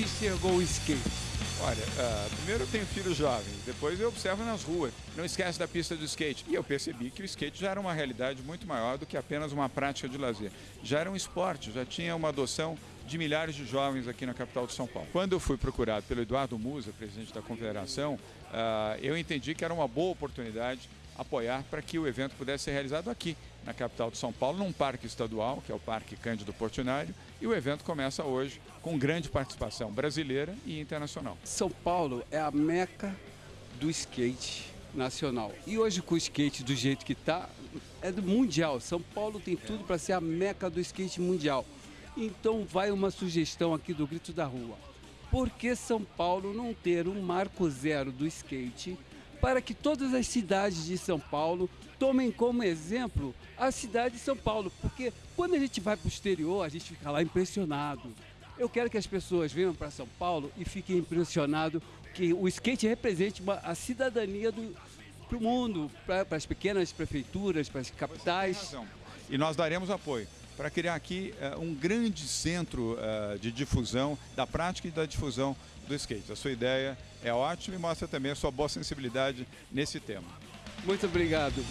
enxergou o skate? Olha, uh, primeiro eu tenho filhos jovens, depois eu observo nas ruas. Não esquece da pista do skate. E eu percebi que o skate já era uma realidade muito maior do que apenas uma prática de lazer. Já era um esporte, já tinha uma adoção de milhares de jovens aqui na capital de São Paulo. Quando eu fui procurado pelo Eduardo Musa, presidente da Confederação, uh, eu entendi que era uma boa oportunidade apoiar para que o evento pudesse ser realizado aqui, na capital de São Paulo, num parque estadual, que é o Parque Cândido Portinari, e o evento começa hoje com grande participação brasileira e internacional. São Paulo é a meca do skate nacional. E hoje com o skate do jeito que está, é do mundial. São Paulo tem tudo para ser a meca do skate mundial. Então vai uma sugestão aqui do Grito da Rua. Por que São Paulo não ter um marco zero do skate para que todas as cidades de São Paulo tomem como exemplo a cidade de São Paulo, porque quando a gente vai para o exterior, a gente fica lá impressionado. Eu quero que as pessoas venham para São Paulo e fiquem impressionados que o skate represente uma, a cidadania do o mundo, para as pequenas prefeituras, para as capitais. E nós daremos apoio para criar aqui uh, um grande centro uh, de difusão da prática e da difusão do skate. A sua ideia é ótima e mostra também a sua boa sensibilidade nesse tema. Muito obrigado.